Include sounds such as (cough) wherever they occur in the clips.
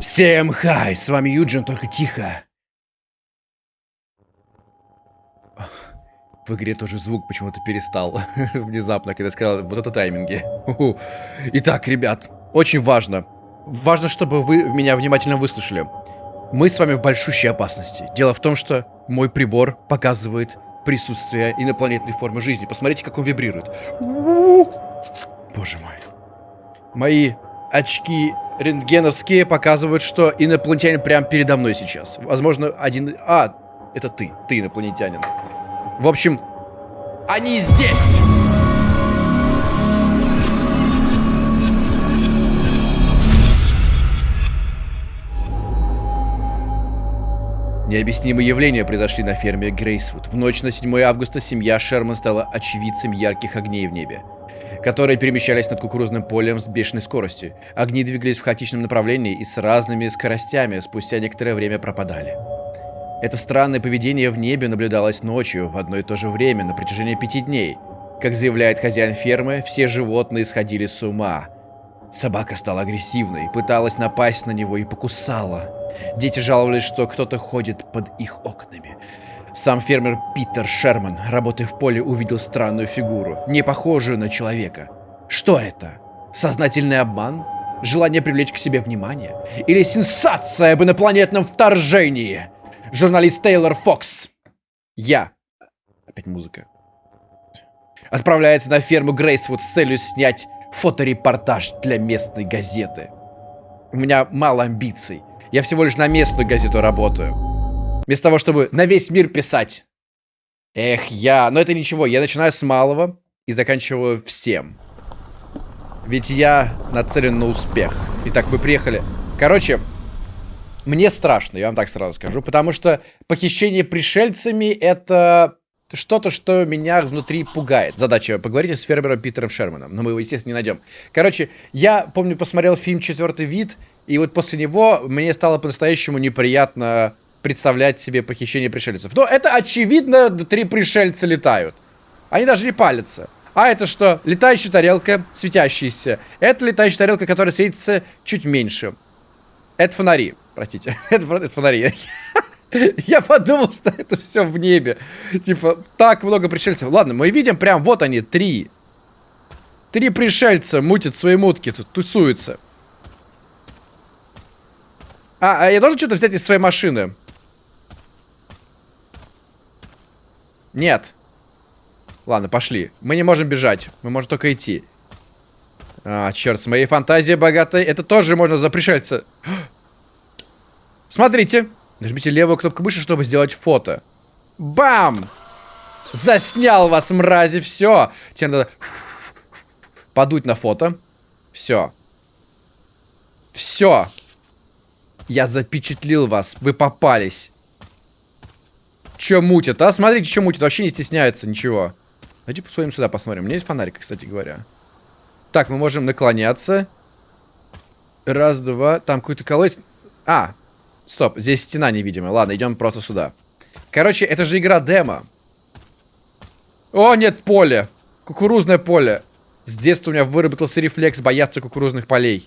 Всем хай, с вами Юджин, только тихо. В игре тоже звук почему-то перестал (laughs) внезапно, когда сказал, вот это тайминги. Итак, ребят, очень важно. Важно, чтобы вы меня внимательно выслушали. Мы с вами в большущей опасности. Дело в том, что мой прибор показывает присутствие инопланетной формы жизни. Посмотрите, как он вибрирует. Боже мой. Мои очки рентгеновские показывают, что инопланетянин прямо передо мной сейчас. Возможно, один... А, это ты. Ты инопланетянин. В общем, они здесь! Необъяснимые явления произошли на ферме Грейсвуд. В ночь на 7 августа семья Шерман стала очевидцем ярких огней в небе которые перемещались над кукурузным полем с бешеной скоростью. Огни двигались в хаотичном направлении и с разными скоростями, спустя некоторое время пропадали. Это странное поведение в небе наблюдалось ночью, в одно и то же время, на протяжении пяти дней. Как заявляет хозяин фермы, все животные сходили с ума. Собака стала агрессивной, пыталась напасть на него и покусала. Дети жаловались, что кто-то ходит под их окнами. Сам фермер Питер Шерман, работая в поле, увидел странную фигуру, не похожую на человека. Что это? Сознательный обман? Желание привлечь к себе внимание? Или сенсация об инопланетном вторжении? Журналист Тейлор Фокс. Я. Опять музыка. Отправляется на ферму Грейсвуд с целью снять фоторепортаж для местной газеты. У меня мало амбиций. Я всего лишь на местную газету работаю. Вместо того, чтобы на весь мир писать. Эх, я... Но это ничего, я начинаю с малого и заканчиваю всем. Ведь я нацелен на успех. Итак, мы приехали. Короче, мне страшно, я вам так сразу скажу. Потому что похищение пришельцами это что-то, что меня внутри пугает. Задача поговорить с фермером Питером Шерманом. Но мы его, естественно, не найдем. Короче, я, помню, посмотрел фильм «Четвертый вид», и вот после него мне стало по-настоящему неприятно представлять себе похищение пришельцев. Но это очевидно, три пришельца летают. Они даже не палятся. А это что? Летающая тарелка, светящаяся. Это летающая тарелка, которая светится чуть меньше. Это фонари. Простите. (laughs) это, это фонари. (laughs) Я подумал, что это все в небе. Типа, так много пришельцев. Ладно, мы видим прям, вот они, три. Три пришельца мутят свои мутки, тут тусуются. А, а я должен что-то взять из своей машины? Нет. Ладно, пошли. Мы не можем бежать. Мы можем только идти. А, черт, с моей фантазией богатой. Это тоже можно запрещаться. Смотрите. Нажмите левую кнопку мыши, чтобы сделать фото. Бам! Заснял вас, мрази, все. Теперь надо подуть на фото. Все. Все. Я запечатлил вас. Вы попались. Че мутит, а? Смотрите, что мутит. Вообще не стесняется ничего. Давайте посмотрим сюда, посмотрим. У меня есть фонарик, кстати говоря. Так, мы можем наклоняться. Раз, два. Там какой-то колодец. А, стоп. Здесь стена невидимая. Ладно, идем просто сюда. Короче, это же игра демо. О, нет, поле. Кукурузное поле. С детства у меня выработался рефлекс бояться кукурузных полей.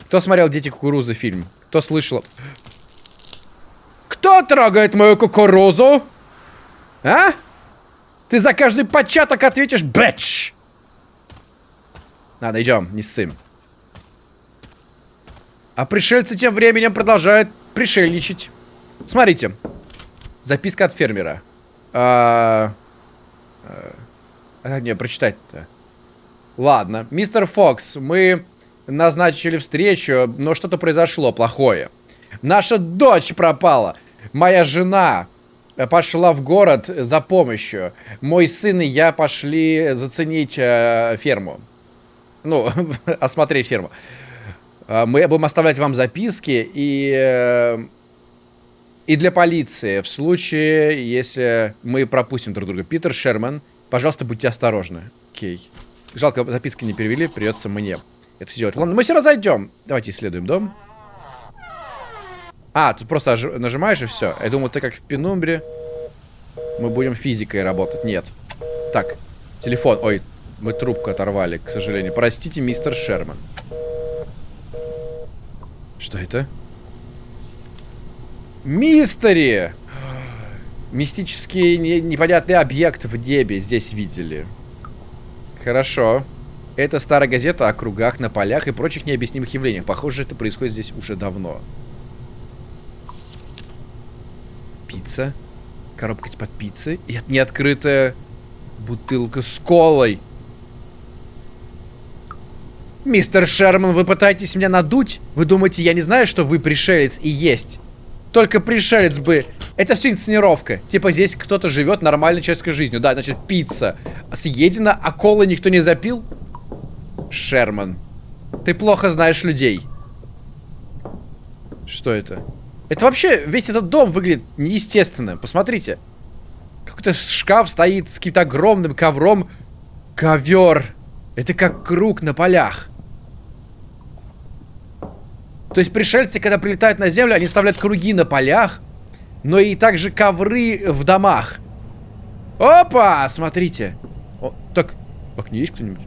Кто смотрел «Дети кукурузы» фильм? Кто слышал? Кто трогает мою кукурузу? А? Ты за каждый початок ответишь бэч. Ладно, идем, не ссым. А пришельцы тем временем продолжают пришельничать. Смотрите. Записка от фермера. А, а, а мне прочитать-то? Ладно. Мистер Фокс, мы назначили встречу, но что-то произошло плохое. Наша дочь пропала. Моя жена пошла в город за помощью. Мой сын и я пошли заценить э, ферму. Ну, (laughs) осмотреть ферму. Э, мы будем оставлять вам записки и... Э, и для полиции, в случае, если мы пропустим друг друга. Питер Шерман, пожалуйста, будьте осторожны. Окей. Жалко, записки не перевели, придется мне это сделать. Ладно, мы все равно зайдем. Давайте исследуем дом. А, тут просто нажимаешь и все. Я думал, ты как в Пенумбре. Мы будем физикой работать. Нет. Так, телефон. Ой, мы трубку оторвали, к сожалению. Простите, мистер Шерман. Что это? Мистери! Мистический не, непонятный объект в небе здесь видели. Хорошо. Это старая газета о кругах на полях и прочих необъяснимых явлениях. Похоже, это происходит здесь уже давно. Пицца. Коробка из-под пиццы. И это бутылка с колой. Мистер Шерман, вы пытаетесь меня надуть? Вы думаете, я не знаю, что вы пришелец и есть? Только пришелец бы... Это все инсценировка. Типа здесь кто-то живет нормальной человеческой жизнью. Да, значит, пицца съедена, а колы никто не запил? Шерман, ты плохо знаешь людей. Что это? Это вообще, весь этот дом выглядит неестественно. Посмотрите. Какой-то шкаф стоит с каким-то огромным ковром. Ковер. Это как круг на полях. То есть пришельцы, когда прилетают на землю, они оставляют круги на полях, но и также ковры в домах. Опа! Смотрите. О, так, так, не есть кто-нибудь?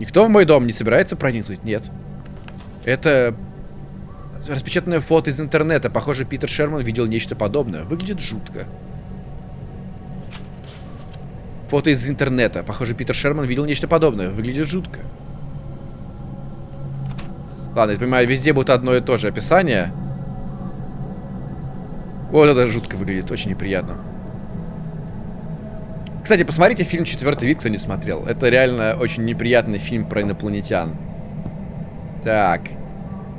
Никто в мой дом не собирается проникнуть? Нет. Это распечатанное фото из интернета. Похоже, Питер Шерман видел нечто подобное. Выглядит жутко. Фото из интернета. Похоже, Питер Шерман видел нечто подобное. Выглядит жутко. Ладно, я понимаю, везде будет одно и то же описание. Вот это жутко выглядит, очень неприятно. Кстати, посмотрите фильм «Четвертый вид», кто не смотрел. Это реально очень неприятный фильм про инопланетян. Так.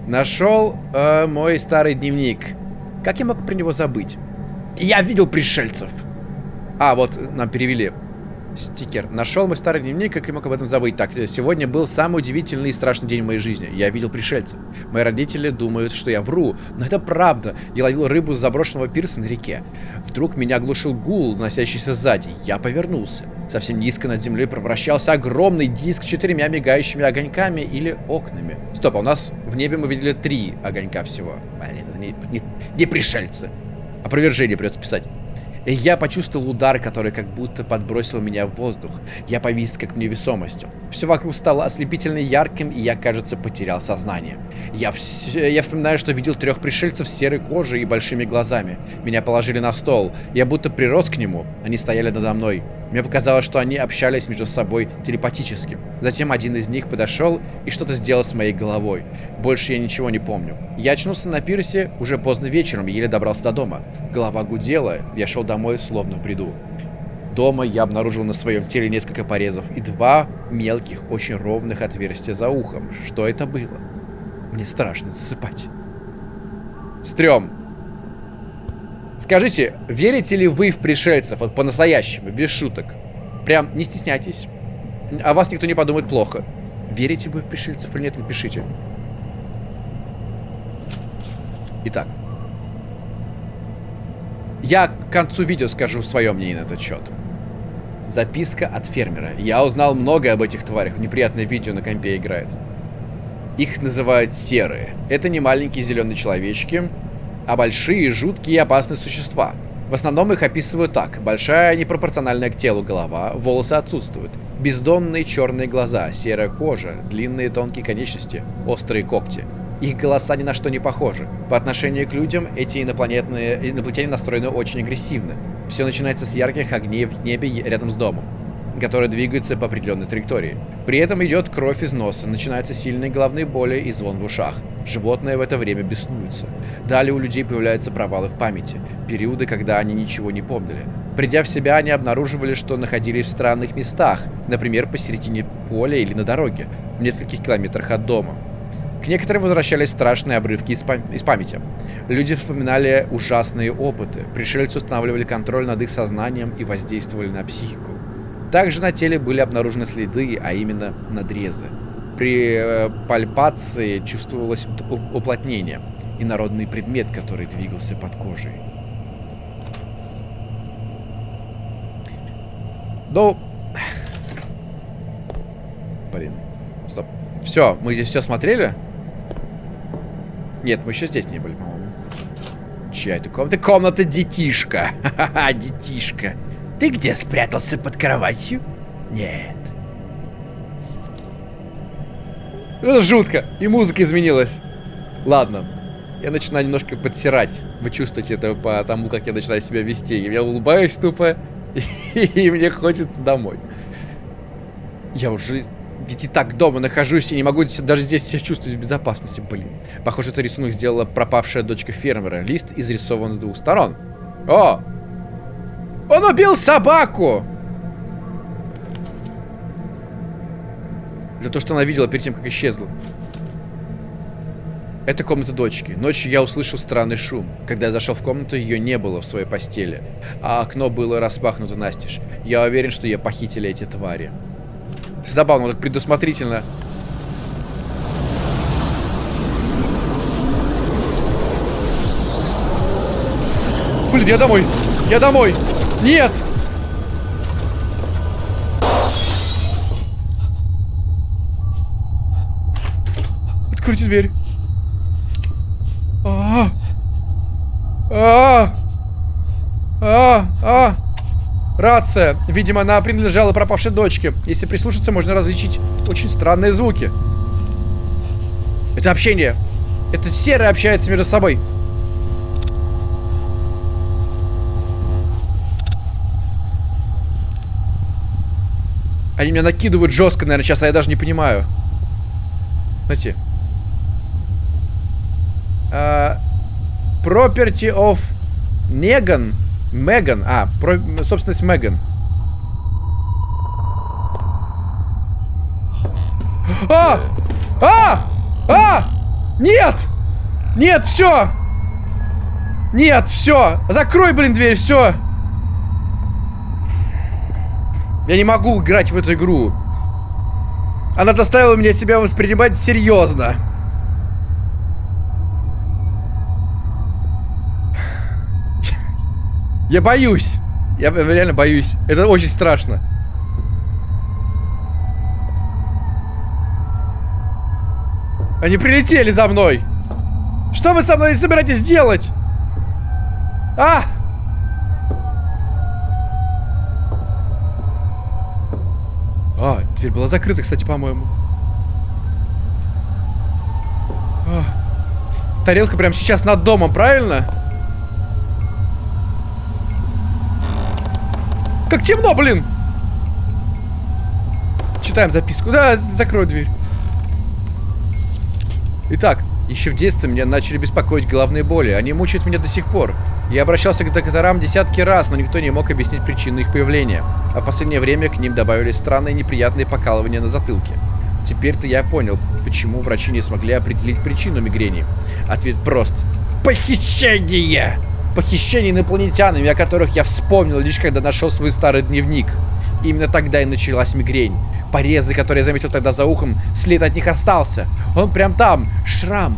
Нашел э, мой старый дневник. Как я мог про него забыть? Я видел пришельцев. А, вот, нам перевели. Стикер. Нашел мой старый дневник, как я мог об этом забыть. Так, сегодня был самый удивительный и страшный день в моей жизни. Я видел пришельцев. Мои родители думают, что я вру, но это правда. Я ловил рыбу с заброшенного пирса на реке. Вдруг меня оглушил гул, носящийся сзади. Я повернулся. Совсем низко над землей превращался огромный диск с четырьмя мигающими огоньками или окнами. Стоп, а у нас в небе мы видели три огонька всего. Блин, не, не, не пришельцы. Опровержение придется писать. Я почувствовал удар, который как будто подбросил меня в воздух. Я повис как в невесомости. Все вокруг стало ослепительно ярким, и я, кажется, потерял сознание. Я, все, я вспоминаю, что видел трех пришельцев с серой кожей и большими глазами. Меня положили на стол. Я будто прирос к нему. Они стояли надо мной. Мне показалось, что они общались между собой телепатически. Затем один из них подошел и что-то сделал с моей головой. Больше я ничего не помню. Я очнулся на пирсе уже поздно вечером еле добрался до дома. Голова гудела, я шел домой словно в бреду. Дома я обнаружил на своем теле несколько порезов и два мелких, очень ровных отверстия за ухом. Что это было? Мне страшно засыпать. Стрём. Скажите, верите ли вы в пришельцев, вот по-настоящему, без шуток? Прям не стесняйтесь. А вас никто не подумает плохо. Верите вы в пришельцев или нет, напишите. Итак. Я к концу видео скажу свое мнение на этот счет. Записка от фермера. Я узнал много об этих тварях. Неприятное видео на компе играет. Их называют серые. Это не маленькие зеленые человечки, а большие, жуткие и опасные существа. В основном их описывают так. Большая, непропорциональная к телу голова, волосы отсутствуют. Бездонные черные глаза, серая кожа, длинные тонкие конечности, острые когти. Их голоса ни на что не похожи. По отношению к людям эти инопланетные инопланетяне настроены очень агрессивно. Все начинается с ярких огней в небе рядом с домом которые двигаются по определенной траектории. При этом идет кровь из носа, начинаются сильные головные боли и звон в ушах. Животные в это время беснуются. Далее у людей появляются провалы в памяти, периоды, когда они ничего не помнили. Придя в себя, они обнаруживали, что находились в странных местах, например, посередине поля или на дороге, в нескольких километрах от дома. К некоторым возвращались страшные обрывки из, пам из памяти. Люди вспоминали ужасные опыты, пришельцы устанавливали контроль над их сознанием и воздействовали на психику. Также на теле были обнаружены следы, а именно надрезы. При э, пальпации чувствовалось уплотнение и народный предмет, который двигался под кожей. Ну... Блин. Стоп. Все, мы здесь все смотрели? Нет, мы еще здесь не были, по-моему. Чья это комната? Комната детишка. (laughs) Ха-ха, детишка. Ты где спрятался под кроватью? Нет. Это жутко. И музыка изменилась. Ладно. Я начинаю немножко подсирать. Вы чувствуете это по тому, как я начинаю себя вести. Я улыбаюсь тупо, (laughs) и мне хочется домой. Я уже ведь и так дома нахожусь и не могу даже здесь себя чувствовать в безопасности, блин. Похоже, это рисунок сделала пропавшая дочка фермера. Лист изрисован с двух сторон. О! Он убил собаку! За то, что она видела перед тем, как исчезла. Это комната дочки. Ночью я услышал странный шум. Когда я зашел в комнату, ее не было в своей постели. А окно было распахнуто настежь. Я уверен, что ее похитили эти твари. Забавно, так предусмотрительно. Блин, я домой! Я домой! Нет! Откройте дверь. А, а, а, а. Рация. Видимо, она принадлежала пропавшей дочке. Если прислушаться, можно различить очень странные звуки. Это общение. Это серые общаются между собой. Они меня накидывают жестко, наверное, сейчас, а я даже не понимаю. Знаете. Uh, property of Negan. Меган. А, про, собственность Меган. А! А! А! Нет! Нет, все! Нет, все! Закрой, блин, дверь, все! Я не могу играть в эту игру. Она заставила меня себя воспринимать серьезно. (sighs) Я боюсь. Я реально боюсь. Это очень страшно. Они прилетели за мной. Что вы со мной собираетесь делать? А! А, дверь была закрыта, кстати, по-моему. А. Тарелка прямо сейчас над домом, правильно? Как темно, блин! Читаем записку. Да, закрой дверь. Итак, еще в детстве меня начали беспокоить головные боли. Они мучают меня до сих пор. Я обращался к докторам десятки раз, но никто не мог объяснить причину их появления. А в последнее время к ним добавились странные неприятные покалывания на затылке. Теперь-то я понял, почему врачи не смогли определить причину мигрени. Ответ прост. Похищение! Похищение инопланетянами, о которых я вспомнил лишь когда нашел свой старый дневник. Именно тогда и началась мигрень. Порезы, которые я заметил тогда за ухом, след от них остался. Он прям там, шрам.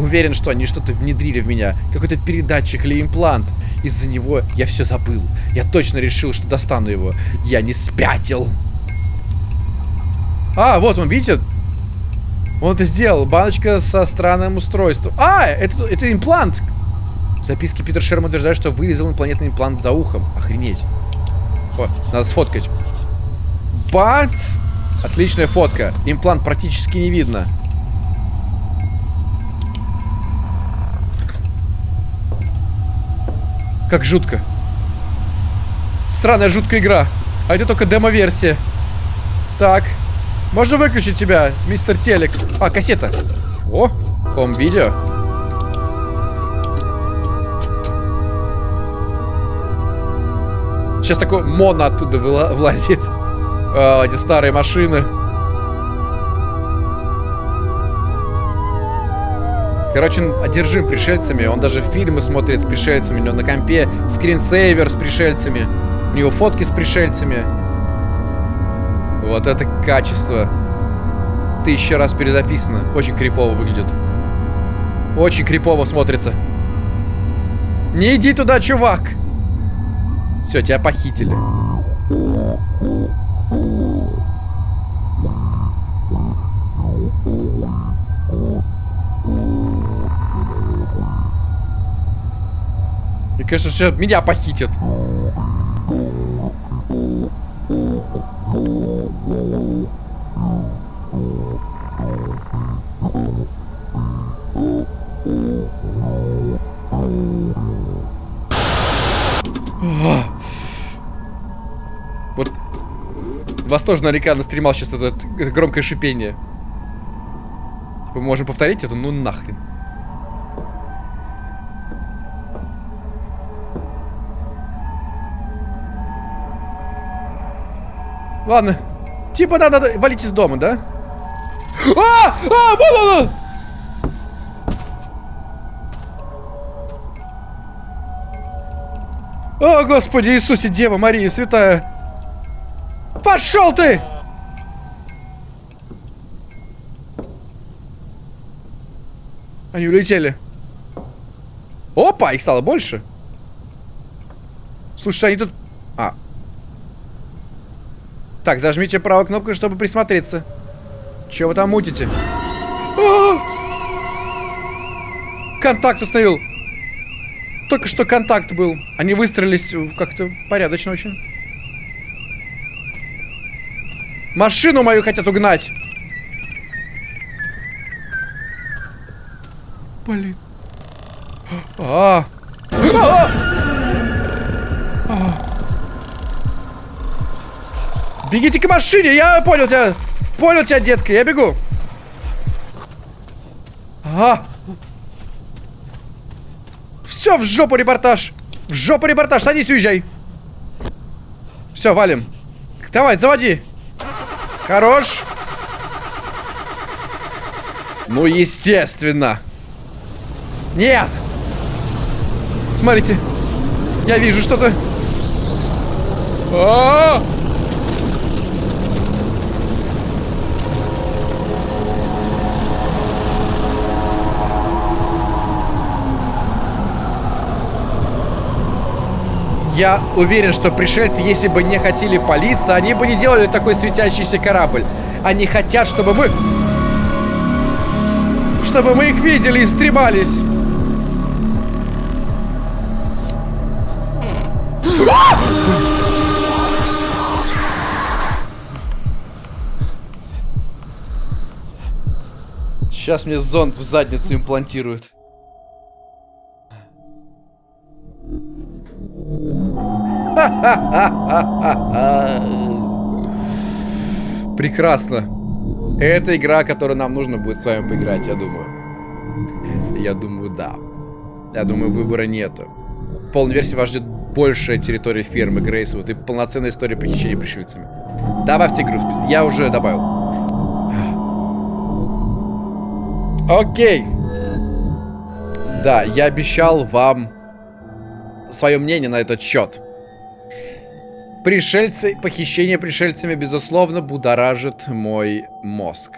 Уверен, что они что-то внедрили в меня. Какой-то передатчик или имплант. Из-за него я все забыл. Я точно решил, что достану его. Я не спятил. А, вот он, видите? Он это сделал. Баночка со странным устройством. А, это, это имплант. В записке Питер Шерман утверждает, что вырезал инопланетный имплант за ухом. Охренеть. О, надо сфоткать. Бац! Отличная фотка. Имплант практически не видно. Как жутко. Странная жуткая игра. А это только демо-версия. Так. Можно выключить тебя, мистер Телек. А, кассета. О, хом-видео. Сейчас такой моно оттуда влазит. (laughs) А, эти старые машины. Короче, он одержим пришельцами. Он даже фильмы смотрит с пришельцами. У него на компе скринсейвер с пришельцами. У него фотки с пришельцами. Вот это качество. Тысяча раз перезаписано. Очень крипово выглядит. Очень крипово смотрится. Не иди туда, чувак! Все, тебя похитили. И, конечно же, меня похитят. А. Вот вас тоже наверняка настремал сейчас это, это громкое шипение. Типа, мы можем повторить это? Ну нахрен. Ладно. Типа надо валить из дома, да? А! А! Вон он! О, Господи Иисусе, Дева Мария Святая! Пошел ты! Они улетели. Опа, их стало больше. Слушай, они тут... А. Так, зажмите правую кнопку, чтобы присмотреться. Че вы там мутите? А -а -а! Контакт установил. Только что контакт был. Они выстроились как-то порядочно очень. Машину мою хотят угнать. Блин. А, -а, Бегите к машине, я понял тебя. Понял тебя, детка, я бегу. А. Все, в жопу репортаж. В жопу репортаж, садись, уезжай. Все, валим. Давай, заводи. Хорош. Ну, естественно. Нет. Смотрите. Я вижу что-то. А -а -а! Я уверен, что пришельцы, если бы не хотели палиться, они бы не делали такой светящийся корабль. Они хотят, чтобы мы... Чтобы мы их видели и стремались. Сейчас мне зонт в задницу имплантируют. (laughs) Прекрасно. Это игра, которую нам нужно будет с вами поиграть, я думаю. Я думаю, да. Я думаю, выбора нету. В полной версии вас ждет большая территория фермы Грейсвуд и полноценная история похищения пришельцами. Добавьте игру. Я уже добавил. Окей. Да, я обещал вам свое мнение на этот счет. Пришельцы, похищение пришельцами, безусловно, будоражит мой мозг.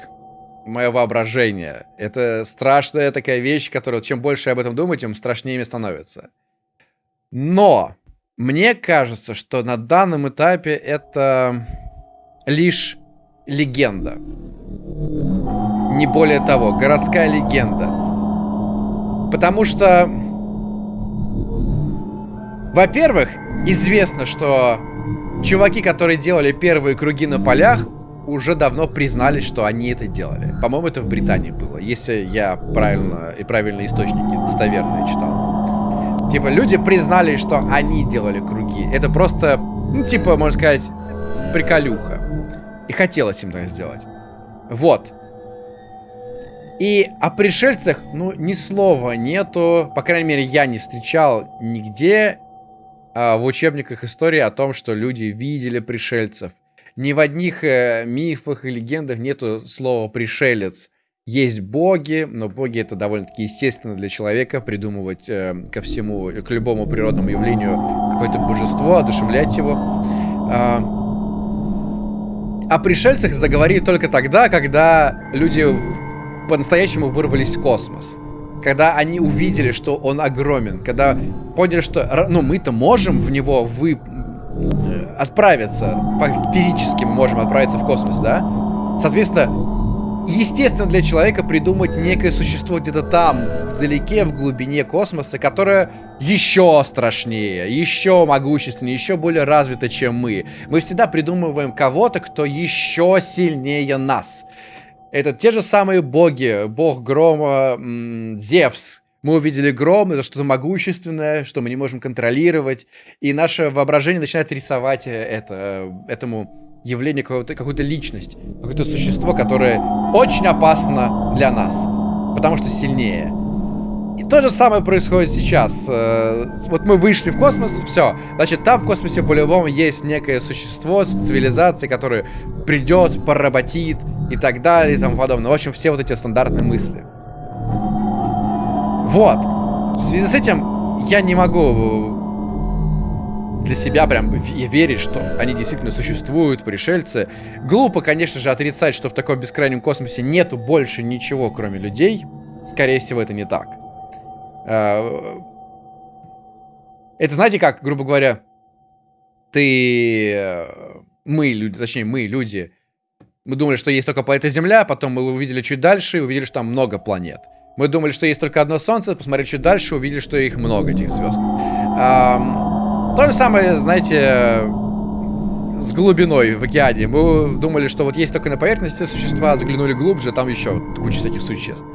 Мое воображение. Это страшная такая вещь, которая, чем больше я об этом думаю, тем страшнее мне становится. Но мне кажется, что на данном этапе это лишь легенда. Не более того, городская легенда. Потому что, во-первых, известно, что Чуваки, которые делали первые круги на полях, уже давно признались, что они это делали. По-моему, это в Британии было, если я правильно и правильные источники достоверные читал. Типа, люди признали, что они делали круги. Это просто, ну, типа, можно сказать, приколюха. И хотелось им так сделать. Вот. И о пришельцах, ну, ни слова нету. По крайней мере, я не встречал нигде а, в учебниках истории о том, что люди видели пришельцев. Ни в одних э, мифах и легендах нету слова «пришелец». Есть боги, но боги это довольно-таки естественно для человека придумывать э, ко всему, к любому природному явлению какое-то божество, одушевлять его. А, о пришельцах заговорили только тогда, когда люди по-настоящему вырвались в космос когда они увидели, что он огромен, когда поняли, что, ну, мы-то можем в него вы э, отправиться, физически мы можем отправиться в космос, да? Соответственно, естественно для человека придумать некое существо где-то там, вдалеке, в глубине космоса, которое еще страшнее, еще могущественнее, еще более развито, чем мы. Мы всегда придумываем кого-то, кто еще сильнее нас. Это те же самые боги. Бог грома, Зевс. Мы увидели гром, это что-то могущественное, что мы не можем контролировать. И наше воображение начинает рисовать э, это, этому явление, какую-то какую личность, какое-то существо, которое очень опасно для нас, потому что сильнее. То же самое происходит сейчас. Э, вот мы вышли в космос, все. Значит, там в космосе по-любому есть некое существо, цивилизация, которая придет, поработит и так далее и тому подобное. В общем, все вот эти стандартные мысли. Вот. В связи с этим я не могу для себя прям верить, что они действительно существуют, пришельцы. Глупо, конечно же, отрицать, что в таком бескрайнем космосе нету больше ничего, кроме людей. Скорее всего, это не так. А, это знаете как, грубо говоря, ты... Э, мы, люди, точнее, мы, люди, мы думали, что есть только планета Земля, потом мы увидели чуть дальше и увидели, что там много планет. Мы думали, что есть только одно Солнце, посмотрели чуть дальше, увидели, что их много, этих звезд. То же самое, знаете, с глубиной в океане. Мы думали, что вот есть только на поверхности существа, заглянули глубже, там еще куча всяких существ.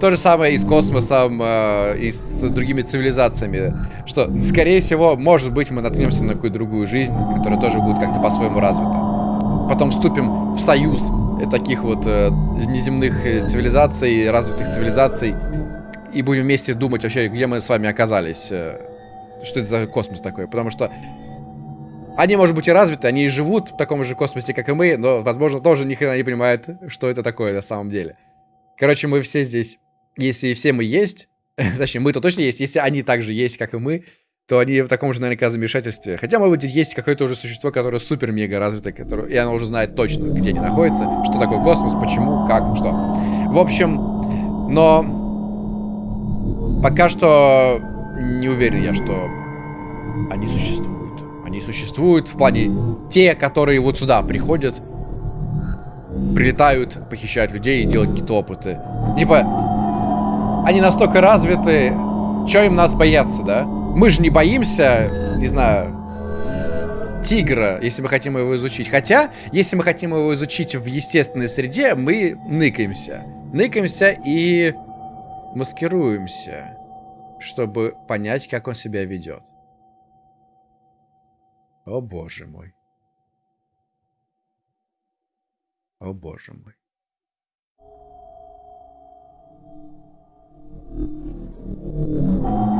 То же самое и с космосом, э, и с другими цивилизациями. Что, скорее всего, может быть, мы наткнемся на какую-то другую жизнь, которая тоже будет как-то по-своему развита. Потом вступим в союз таких вот э, неземных э, цивилизаций, развитых цивилизаций, и будем вместе думать вообще, где мы с вами оказались. Э, что это за космос такой. Потому что они, может быть, и развиты, они и живут в таком же космосе, как и мы, но, возможно, тоже ни хрена не понимают, что это такое на самом деле. Короче, мы все здесь, если все мы есть, (laughs) точнее, мы-то точно есть, если они также есть, как и мы, то они в таком же наверняка замешательстве. Хотя, может быть, есть какое-то уже существо, которое супер-мега развито, которое, и оно уже знает точно, где они находятся, что такое космос, почему, как, что. В общем, но пока что не уверен я, что они существуют. Они существуют в плане те, которые вот сюда приходят, прилетают, похищают людей и делают какие-то опыты. Типа, они настолько развиты, что им нас бояться, да? Мы же не боимся, не знаю, тигра, если мы хотим его изучить. Хотя, если мы хотим его изучить в естественной среде, мы ныкаемся. Ныкаемся и маскируемся чтобы понять, как он себя ведет. О боже мой. О боже мой. Oh.